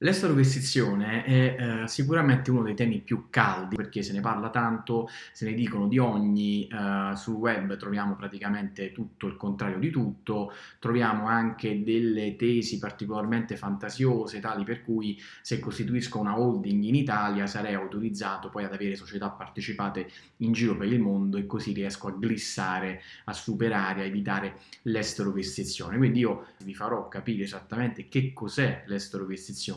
L'esterovestizione è eh, sicuramente uno dei temi più caldi perché se ne parla tanto, se ne dicono di ogni, eh, sul web troviamo praticamente tutto il contrario di tutto, troviamo anche delle tesi particolarmente fantasiose tali per cui se costituisco una holding in Italia sarei autorizzato poi ad avere società partecipate in giro per il mondo e così riesco a glissare, a superare, a evitare l'esterovestizione. Quindi io vi farò capire esattamente che cos'è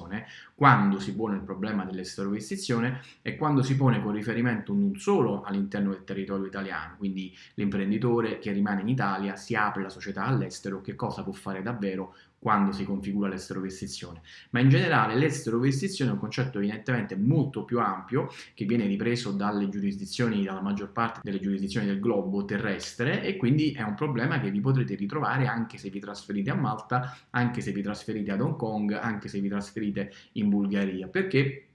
l'esterovestizione quando si pone il problema dell'esterovestizione e quando si pone con riferimento non solo all'interno del territorio italiano, quindi l'imprenditore che rimane in Italia si apre la società all'estero, che cosa può fare davvero quando si configura l'esterovestizione, ma in generale l'esterovestizione è un concetto evidentemente molto più ampio che viene ripreso dalle giurisdizioni, dalla maggior parte delle giurisdizioni del globo terrestre e quindi è un problema che vi potrete ritrovare anche se vi trasferite a Malta, anche se vi trasferite ad Hong Kong, anche se vi trasferite in Bulgaria, perché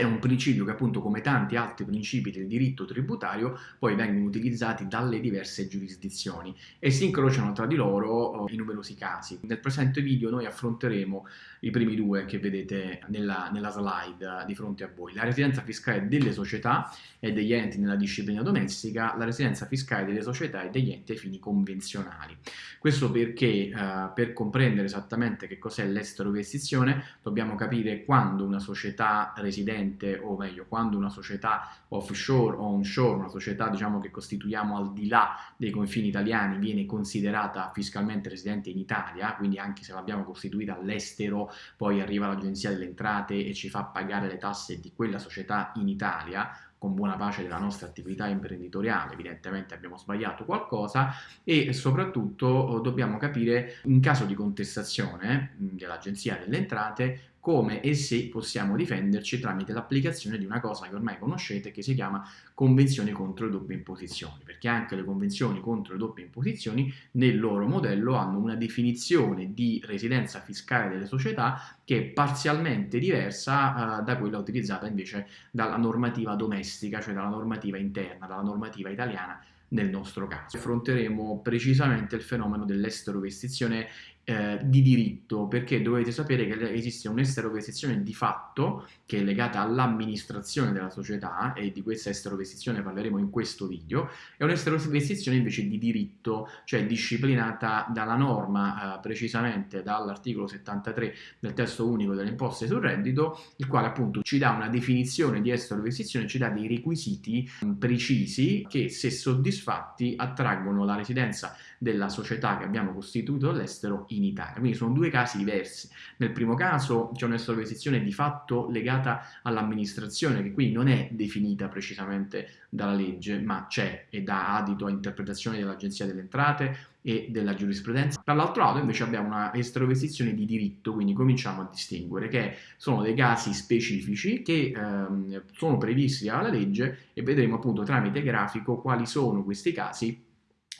è un principio che appunto come tanti altri principi del diritto tributario poi vengono utilizzati dalle diverse giurisdizioni e si incrociano tra di loro in numerosi casi. Nel presente video noi affronteremo i primi due che vedete nella, nella slide di fronte a voi. La residenza fiscale delle società e degli enti nella disciplina domestica, la residenza fiscale delle società e degli enti ai fini convenzionali. Questo perché eh, per comprendere esattamente che cos'è l'estero investizione dobbiamo capire quando una società residente cliente, o meglio, quando una società offshore o onshore, una società diciamo che costituiamo al di là dei confini italiani, viene considerata fiscalmente residente in Italia, quindi anche se l'abbiamo costituita all'estero, poi arriva l'agenzia delle entrate e ci fa pagare le tasse di quella società in Italia, con buona pace della nostra attività imprenditoriale, evidentemente abbiamo sbagliato qualcosa e soprattutto oh, dobbiamo capire in caso di contestazione dell'Agenzia delle Entrate come e se possiamo difenderci tramite l'applicazione di una cosa che ormai conoscete che si chiama convenzione contro le doppie imposizioni, perché anche le convenzioni contro le doppie imposizioni nel loro modello hanno una definizione di residenza fiscale delle società che è parzialmente diversa uh, da quella utilizzata invece dalla normativa domestica, cioè dalla normativa interna, dalla normativa italiana nel nostro caso. Affronteremo precisamente il fenomeno dell'esterovestizione eh, di diritto, perché dovete sapere che esiste un'esterovestizione di fatto che è legata all'amministrazione della società e di questa esterovestizione parleremo in questo video, e un'esterovestizione invece di diritto, cioè disciplinata dalla norma, eh, precisamente dall'articolo 73 del testo unico delle imposte sul reddito, il quale appunto ci dà una definizione di esterovestizione, ci dà dei requisiti mh, precisi che se soddisfatti attraggono la residenza della società che abbiamo costituito all'estero in Italia. Quindi sono due casi diversi. Nel primo caso c'è un'estroversione di fatto legata all'amministrazione, che qui non è definita precisamente dalla legge, ma c'è e dà adito a interpretazioni dell'Agenzia delle Entrate e della giurisprudenza. Dall'altro lato invece abbiamo una estroversione di diritto, quindi cominciamo a distinguere che sono dei casi specifici che ehm, sono previsti dalla legge e vedremo appunto tramite grafico quali sono questi casi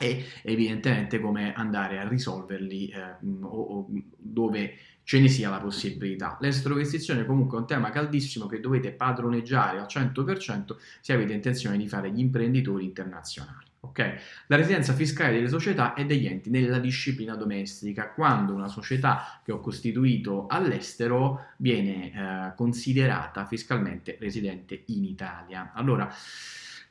e evidentemente come andare a risolverli eh, o, o dove ce ne sia la possibilità. L'estrovestizione comunque è un tema caldissimo che dovete padroneggiare al 100% se avete intenzione di fare gli imprenditori internazionali. Okay? La residenza fiscale delle società e degli enti nella disciplina domestica, quando una società che ho costituito all'estero viene eh, considerata fiscalmente residente in Italia. Allora,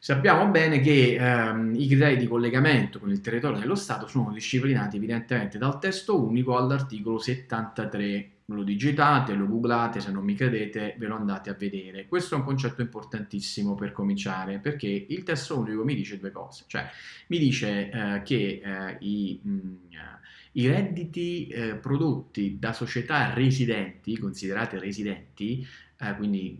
Sappiamo bene che ehm, i criteri di collegamento con il territorio dello Stato sono disciplinati evidentemente dal testo unico all'articolo 73. Lo digitate, lo googlate, se non mi credete ve lo andate a vedere. Questo è un concetto importantissimo per cominciare, perché il testo unico mi dice due cose. Cioè, mi dice eh, che eh, i, mh, i, redditi eh, prodotti da società residenti, considerate residenti, eh, quindi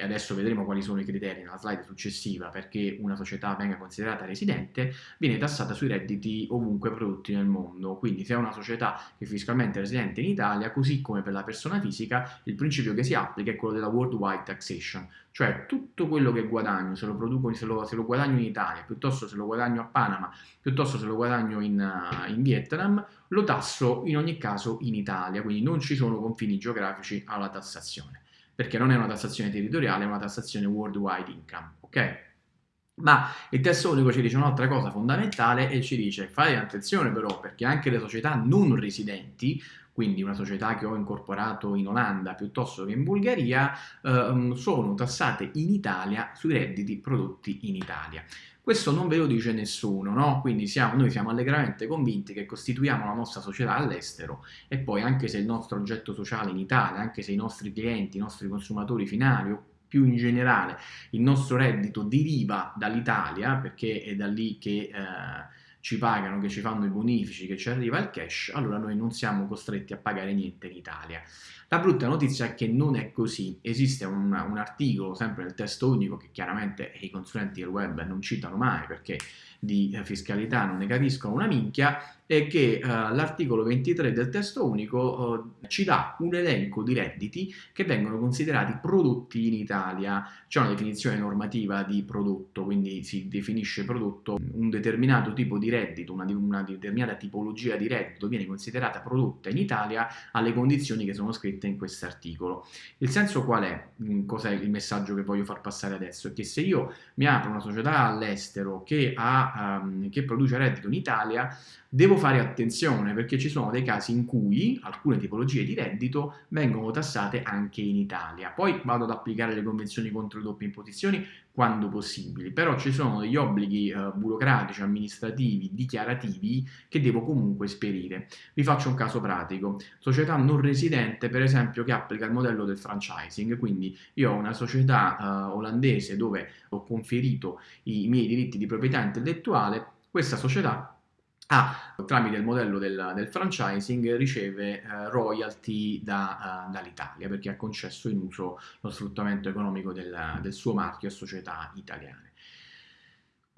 adesso vedremo quali sono i criteri nella slide successiva perché una società venga considerata residente, viene tassata sui redditi ovunque prodotti nel mondo. Quindi se è una società che è fiscalmente residente in Italia, così come per la persona fisica, il principio che si applica è quello della worldwide taxation, cioè tutto quello che guadagno, se lo, produco, se lo, se lo guadagno in Italia, piuttosto se lo guadagno a Panama, piuttosto se lo guadagno in, uh, in Vietnam, lo tasso in ogni caso in Italia, quindi non ci sono confini geografici alla tassazione perché non è una tassazione territoriale, è una tassazione worldwide income, ok? Ma il testo unico ci dice un'altra cosa fondamentale e ci dice fate attenzione però perché anche le società non residenti quindi una società che ho incorporato in Olanda piuttosto che in Bulgaria, eh, sono tassate in Italia sui redditi prodotti in Italia. Questo non ve lo dice nessuno, no? Quindi siamo, noi siamo allegramente convinti che costituiamo la nostra società all'estero e poi anche se il nostro oggetto sociale in Italia, anche se i nostri clienti, i nostri consumatori finali o più in generale il nostro reddito deriva dall'Italia, perché è da lì che eh, ci pagano, che ci fanno i bonifici, che ci arriva il cash, allora noi non siamo costretti a pagare niente in Italia. La brutta notizia è che non è così, esiste un, un articolo sempre nel testo unico che chiaramente i consulenti del web non citano mai perché di fiscalità non ne capiscono una minchia, è che uh, l'articolo 23 del testo unico uh, ci dà un elenco di redditi che vengono considerati prodotti in Italia. C'è una definizione normativa di prodotto, quindi si definisce prodotto un determinato tipo di reddito, una, una determinata tipologia di reddito viene considerata prodotta in Italia alle condizioni che sono scritte in questo articolo. Il senso qual è? Mm, cos'è il messaggio che voglio far passare adesso? È che se io mi apro una società all'estero che, um, che produce reddito in Italia, Devo fare attenzione perché ci sono dei casi in cui alcune tipologie di reddito vengono tassate anche in Italia. Poi vado ad applicare le convenzioni contro le doppie imposizioni quando possibili, però ci sono degli obblighi eh, burocratici, amministrativi, dichiarativi che devo comunque esperire. Vi faccio un caso pratico. Società non residente, per esempio, che applica il modello del franchising, quindi io ho una società eh, olandese dove ho conferito i miei diritti di proprietà intellettuale, questa società ha, tramite il modello del, del franchising, riceve eh, royalty da, uh, dall'Italia perché ha concesso in uso lo sfruttamento economico del, del suo marchio a società italiane.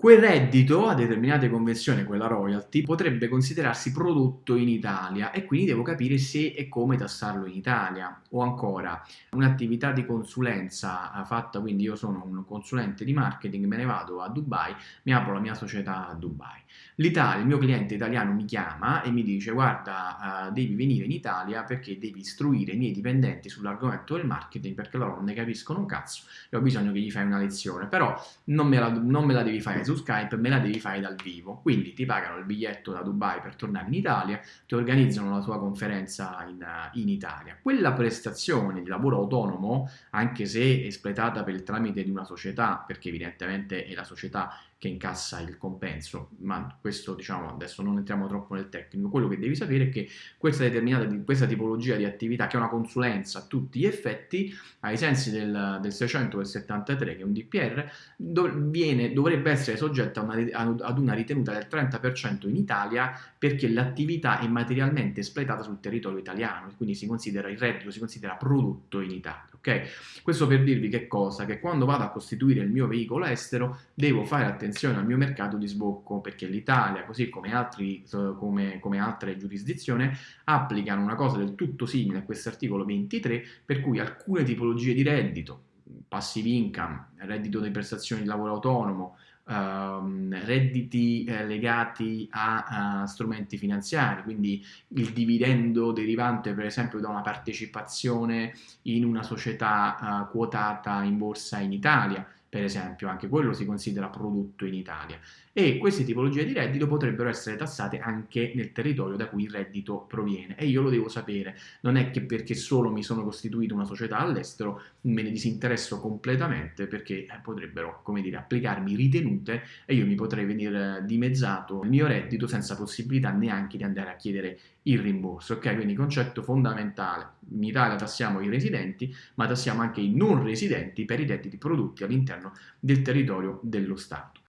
Quel reddito, a determinate convenzioni, quella royalty, potrebbe considerarsi prodotto in Italia e quindi devo capire se e come tassarlo in Italia. O ancora, un'attività di consulenza eh, fatta, quindi io sono un consulente di marketing, me ne vado a Dubai, mi apro la mia società a Dubai. L'Italia, il mio cliente italiano mi chiama e mi dice guarda, uh, devi venire in Italia perché devi istruire i miei dipendenti sull'argomento del marketing perché loro non ne capiscono un cazzo e ho bisogno che gli fai una lezione, però non me la, non me la devi fare su Skype me la devi fare dal vivo. Quindi ti pagano il biglietto da Dubai per tornare in Italia, ti organizzano la tua conferenza in, in Italia. Quella prestazione di lavoro autonomo, anche se espletata per il tramite di una società, perché evidentemente è la società che incassa il compenso, ma questo diciamo adesso non entriamo troppo nel tecnico, quello che devi sapere è che questa determinata, questa tipologia di attività che è una consulenza a tutti gli effetti, ai sensi del, del 600 del 73 che è un DPR, do, viene, dovrebbe essere soggetta una, ad una ritenuta del 30% in Italia perché l'attività è materialmente espletata sul territorio italiano, quindi si considera il reddito, si considera prodotto in Italia. Okay? Questo per dirvi che cosa? Che quando vado a costituire il mio veicolo estero devo fare attenzione al mio mercato di sbocco perché l'Italia, così come, altri, come, come altre giurisdizioni, applicano una cosa del tutto simile a questo articolo 23 per cui alcune tipologie di reddito, passive income, reddito di prestazioni di lavoro autonomo, Uh, redditi eh, legati a, a, strumenti finanziari, quindi il dividendo derivante per esempio da una partecipazione in una società uh, quotata in borsa in Italia, per esempio, anche quello si considera prodotto in Italia. E queste tipologie di reddito potrebbero essere tassate anche nel territorio da cui il reddito proviene. E io lo devo sapere, non è che perché solo mi sono costituito una società all'estero me ne disinteresso completamente perché eh, potrebbero, come dire, applicarmi ritenute e io mi potrei venire dimezzato il mio reddito senza possibilità neanche di andare a chiedere il rimborso, ok? Quindi concetto fondamentale, in Italia tassiamo i residenti, ma tassiamo anche i non residenti per i redditi prodotti all'interno del territorio dello Stato.